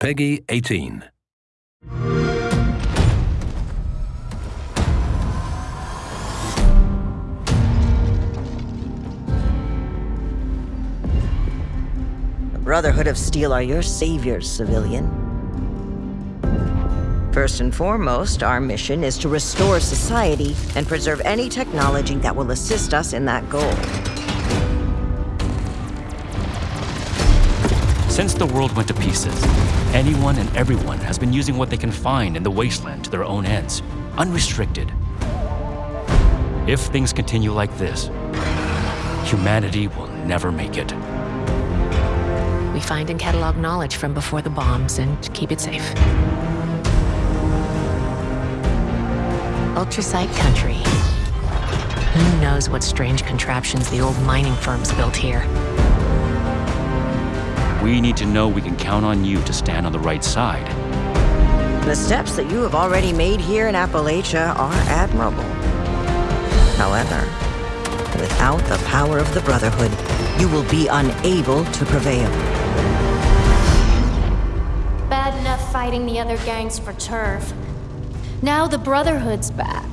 Peggy 18. The Brotherhood of Steel are your saviors, civilian. First and foremost, our mission is to restore society and preserve any technology that will assist us in that goal. Since the world went to pieces, anyone and everyone has been using what they can find in the wasteland to their own ends, unrestricted. If things continue like this, humanity will never make it. We find and catalog knowledge from before the bombs and keep it safe. Ultracite country. Who knows what strange contraptions the old mining firms built here? We need to know we can count on you to stand on the right side. The steps that you have already made here in Appalachia are admirable. However, without the power of the Brotherhood, you will be unable to prevail. Bad enough fighting the other gangs for turf. Now the Brotherhood's back.